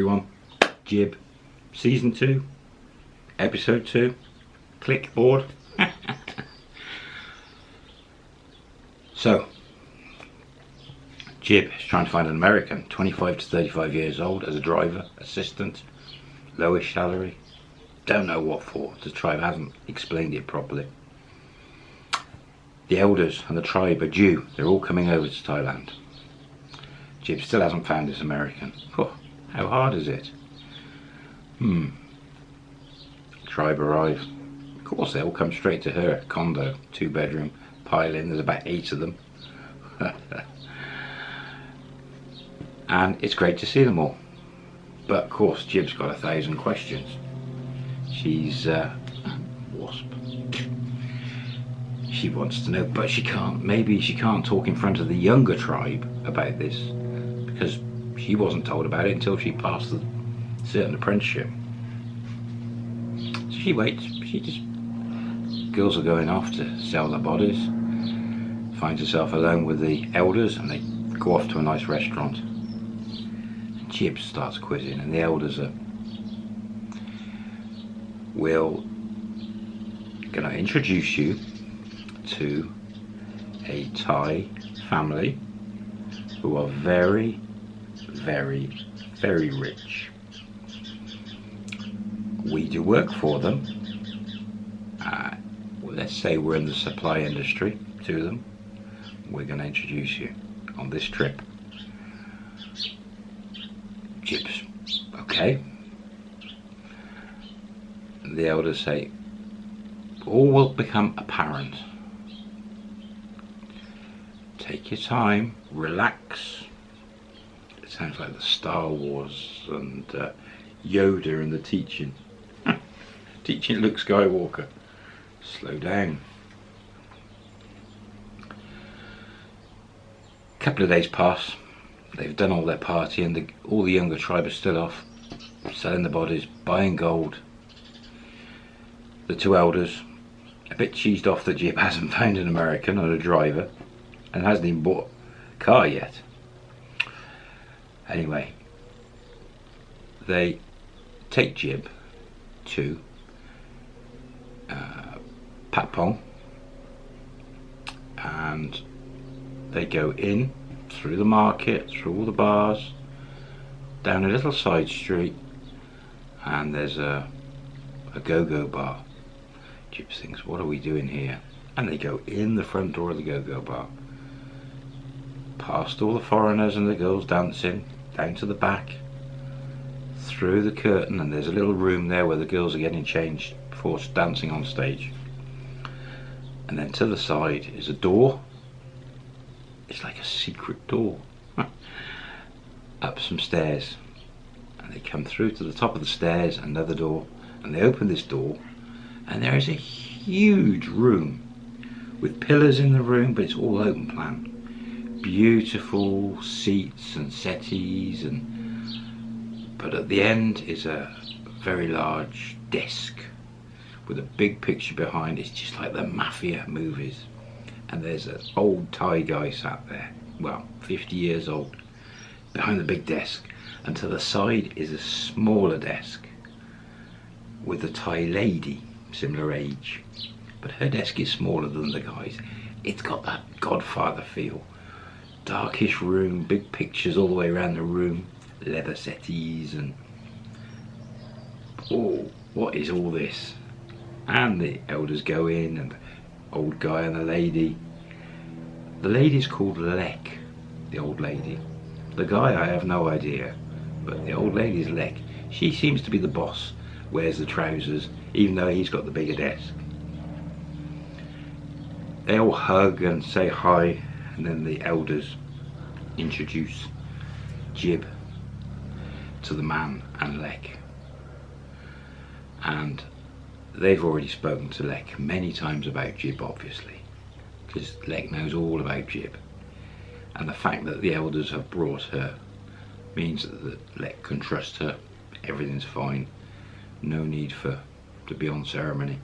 everyone. Jib, season two, episode two. Clickboard. so, Jib is trying to find an American, 25 to 35 years old, as a driver, assistant, lowish salary. Don't know what for. The tribe hasn't explained it properly. The elders and the tribe are due. They're all coming over to Thailand. Jib still hasn't found his American. How hard is it? Hmm. Tribe arrives. Of course, they all come straight to her. Condo, two bedroom, pile in. There's about eight of them. and it's great to see them all. But of course, Jib's got a thousand questions. She's uh, wasp. She wants to know, but she can't. Maybe she can't talk in front of the younger tribe about this because she wasn't told about it until she passed the certain apprenticeship. So she waits. She just girls are going off to sell their bodies. Finds herself alone with the elders, and they go off to a nice restaurant. Jib starts quizzing, and the elders are will gonna introduce you to a Thai family who are very, very, very rich. We do work for them. Uh, well, let's say we're in the supply industry to them. We're going to introduce you on this trip. Chips. Okay. The elders say, all will become apparent. Take your time, relax. Sounds like the Star Wars and uh, Yoda and the teaching. teaching Luke Skywalker. Slow down. Couple of days pass. They've done all their party and the, all the younger tribe are still off, selling the bodies, buying gold. The two elders, a bit cheesed off that Jib hasn't found an American or a driver and hasn't even bought a car yet. Anyway, they take Jib to uh, Patpong and they go in through the market, through all the bars, down a little side street and there's a, a go-go bar. Jib thinks, what are we doing here? And they go in the front door of the go-go bar past all the foreigners and the girls dancing, down to the back, through the curtain, and there's a little room there where the girls are getting changed before dancing on stage. And then to the side is a door. It's like a secret door. Up some stairs. And they come through to the top of the stairs, another door, and they open this door, and there is a huge room with pillars in the room, but it's all open plan beautiful seats and settees and but at the end is a very large desk with a big picture behind. It's just like the mafia movies. And there's an old Thai guy sat there well 50 years old behind the big desk. And to the side is a smaller desk with a Thai lady similar age. But her desk is smaller than the guy's. It's got that godfather feel darkish room, big pictures all the way around the room, leather settees and oh, what is all this? And the elders go in and the old guy and the lady. The lady's called Lek, the old lady. The guy I have no idea, but the old lady's Lek. She seems to be the boss, wears the trousers, even though he's got the bigger desk. They all hug and say hi and then the elders introduce Jib to the man and Lek. And they've already spoken to Lek many times about Jib obviously because Lek knows all about Jib. And the fact that the elders have brought her means that Lek can trust her. Everything's fine. No need for to be on ceremony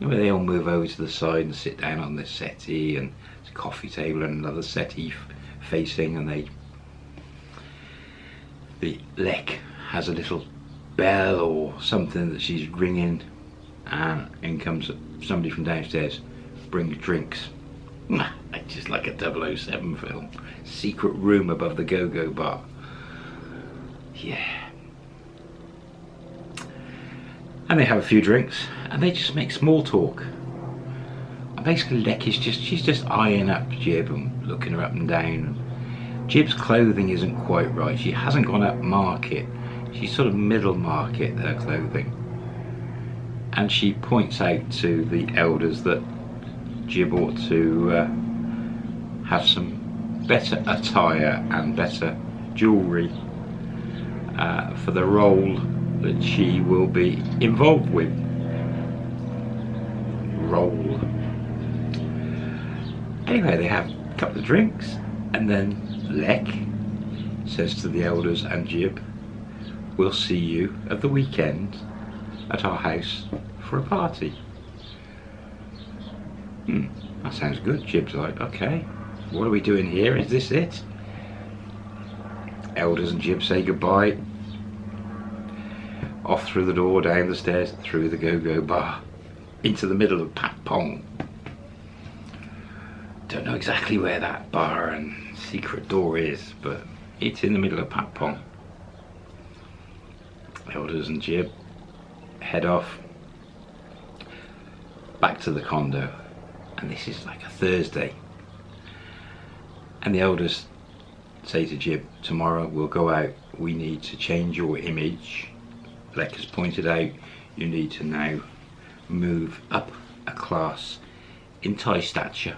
know, they all move over to the side and sit down on this settee and coffee table and another settee facing and they the Lek has a little bell or something that she's ringing and in comes somebody from downstairs brings drinks. Just like a 007 film. Secret room above the go-go bar. Yeah and they have a few drinks. And they just make small talk. And basically Lecky's just she's just eyeing up Jib and looking her up and down. Jib's clothing isn't quite right. She hasn't gone up market. She's sort of middle market her clothing. And she points out to the elders that Jib ought to uh, have some better attire and better jewellery uh, for the role that she will be involved with. Role. Anyway, they have a couple of drinks and then Lek says to the elders and Jib, we'll see you at the weekend at our house for a party. Hmm, that sounds good. Jib's like, okay, what are we doing here? Is this it? Elders and Jib say goodbye. Off through the door, down the stairs, through the go-go bar, into the middle of Pat Pong. Don't know exactly where that bar and secret door is, but it's in the middle of Pat Pong. Elders and Jib head off back to the condo and this is like a Thursday and the elders say to Jib tomorrow we'll go out we need to change your image Lek has pointed out you need to now move up a class in Thai stature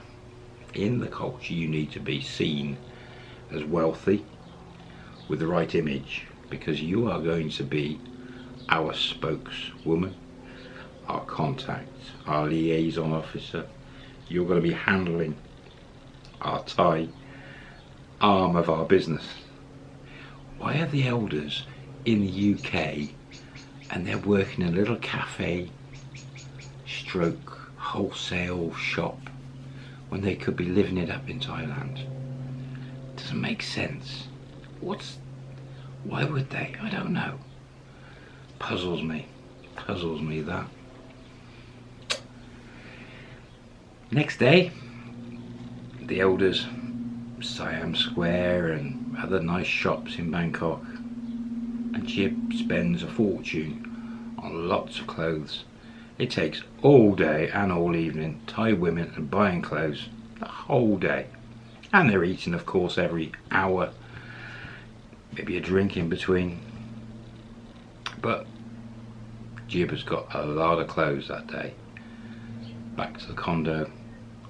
in the culture you need to be seen as wealthy with the right image because you are going to be our spokeswoman our contact our liaison officer you're going to be handling our Thai arm of our business. Why are the elders in the UK and they're working in a little cafe stroke wholesale shop when they could be living it up in Thailand? Doesn't make sense. What's why would they? I don't know. Puzzles me. Puzzles me that. Next day, the elders Siam Square and other nice shops in Bangkok and Jib spends a fortune on lots of clothes. It takes all day and all evening, Thai women and buying clothes the whole day. And they're eating of course every hour, maybe a drink in between. But Jib has got a lot of clothes that day. Back to the condo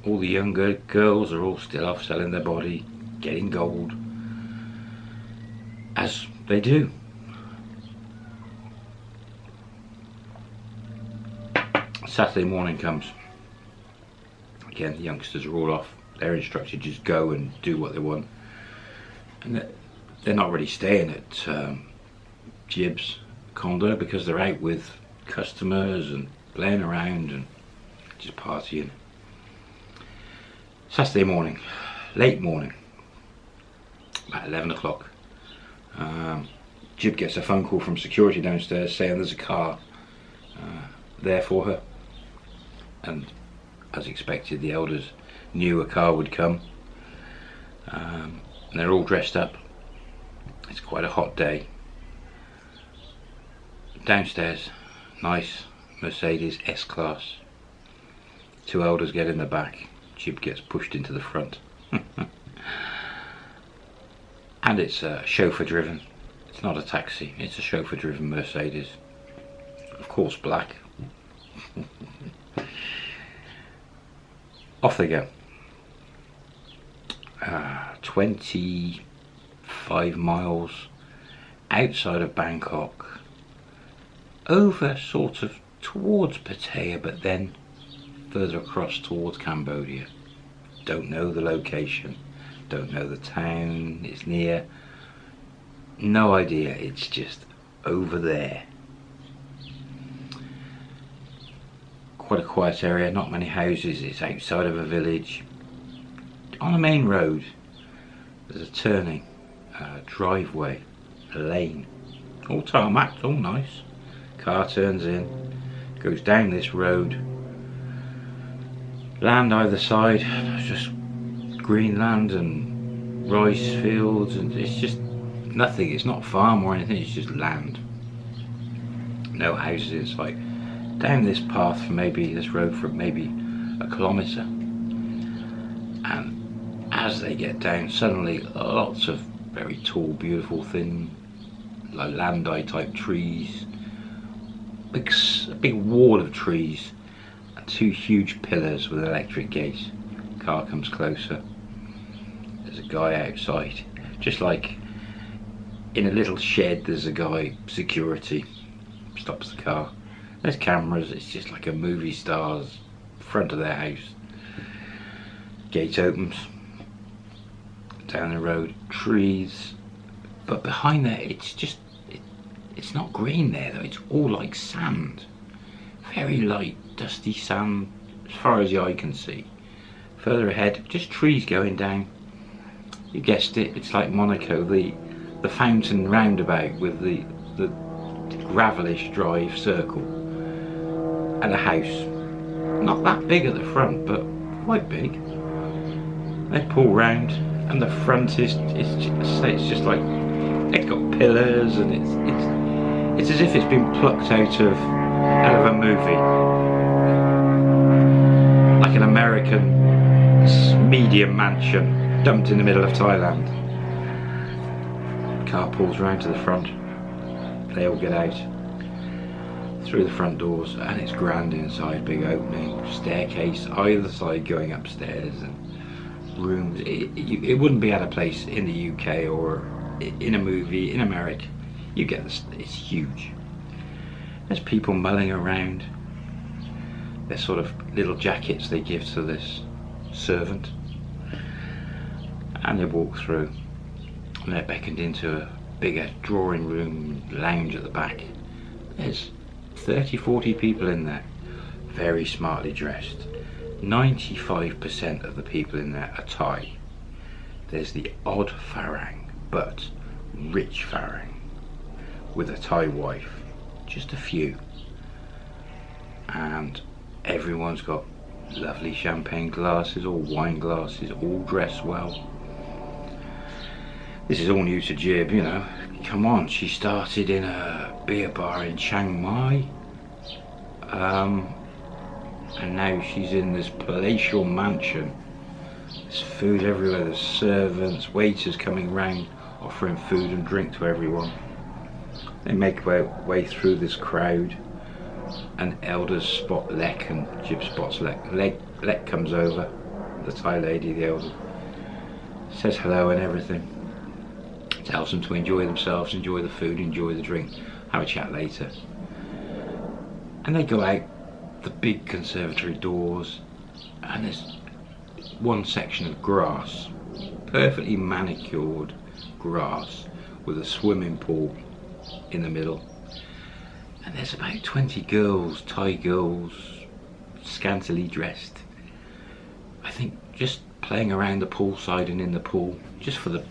all the younger girls are all still off selling their body, getting gold, as they do. Saturday morning comes. Again, the youngsters are all off. They're instructed to just go and do what they want. And they're not really staying at um, Jib's condo because they're out with customers and playing around and just partying. Saturday morning, late morning, about 11 o'clock. Um, Jib gets a phone call from security downstairs saying there's a car uh, there for her. And as expected, the elders knew a car would come. Um, and they're all dressed up. It's quite a hot day. Downstairs, nice Mercedes S-Class. Two elders get in the back Jib gets pushed into the front. and it's uh, chauffeur driven. It's not a taxi, it's a chauffeur driven Mercedes. Of course black. Off they go. Uh, 25 miles outside of Bangkok over sort of towards Pattaya but then further across towards Cambodia. Don't know the location, don't know the town it's near. No idea, it's just over there. Quite a quiet area, not many houses, it's outside of a village. On a main road, there's a turning, a driveway, a lane all tarmac, all nice. Car turns in, goes down this road. Land either side, just green land and rice fields, and it's just nothing. It's not farm or anything. It's just land. No houses in sight. Down this path for maybe this road for maybe a kilometre, and as they get down, suddenly lots of very tall, beautiful, thin, like landai type trees. Big, a big wall of trees and two huge pillars with electric gates. Car comes closer. There's a guy outside, just like in a little shed. There's a guy security stops the car. There's cameras. It's just like a movie star's front of their house. Gate opens down the road, trees, but behind there it's just, it, it's not green there though, it's all like sand. Very light, dusty sand as far as the eye can see. Further ahead, just trees going down. You guessed it, it's like Monaco, the the fountain roundabout with the, the gravelish drive circle and a house. Not that big at the front, but quite big. They pull round and the front is it's just, it's just like it's got pillars and it's it's it's as if it's been plucked out of out of a movie like an American medium mansion dumped in the middle of Thailand car pulls round to the front they all get out through the front doors and it's grand inside big opening staircase either side going upstairs and rooms. It, it, wouldn't be at a place in the UK or in a movie in America. You get this, it's huge. There's people mulling around. There's sort of little jackets they give to this servant. And they walk through. And they're beckoned into a bigger drawing room lounge at the back. There's 30, 40 people in there. Very smartly dressed. 95% of the people in there are Thai. There's the odd Farang, but rich Farang, with a Thai wife. Just a few. And everyone's got lovely champagne glasses or wine glasses, all dressed well. This is all new to Jib, you know. Come on, she started in a beer bar in Chiang Mai. Um, and now she's in this palatial mansion. There's food everywhere. There's servants waiters coming round offering food and drink to everyone. They make their way through this crowd. And elders spot Lek and Jib spots Lek. Lek, Lek comes over the Thai lady the elder. Says hello and everything. Tells them to enjoy themselves enjoy the food enjoy the drink. Have a chat later and they go out the big conservatory doors and there's one section of grass perfectly manicured grass with a swimming pool in the middle. And there's about 20 girls Thai girls scantily dressed. I think just playing around the poolside and in the pool just for the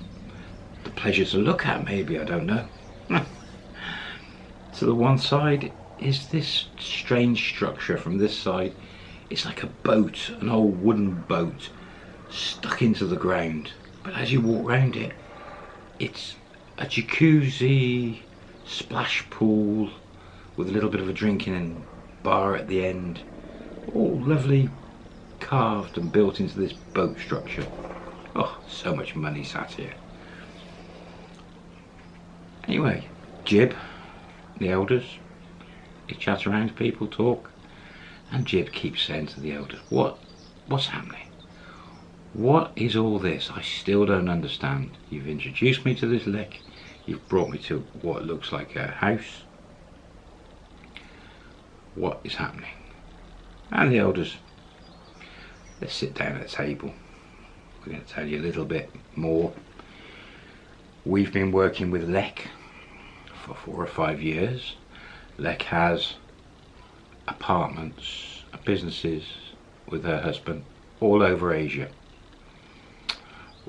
the pleasure to look at maybe I don't know. To the one side is this strange structure from this side. It's like a boat, an old wooden boat, stuck into the ground. But as you walk around it, it's a jacuzzi, splash pool, with a little bit of a drinking and bar at the end. All lovely carved and built into this boat structure. Oh, so much money sat here. Anyway, Jib, the elders, he chats around, people talk, and Jib keeps saying to the elders, what, what's happening? What is all this? I still don't understand. You've introduced me to this Lek. You've brought me to what looks like a house. What is happening? And the elders, let's sit down at the table. We're going to tell you a little bit more. We've been working with Lek for four or five years. Lek has apartments, businesses with her husband all over Asia.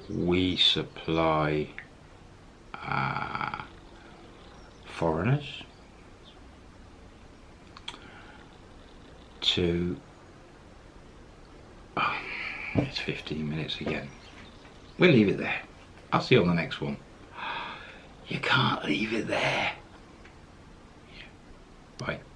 We supply uh, foreigners to oh, it's 15 minutes again. We'll leave it there. I'll see you on the next one. You can't leave it there Bye.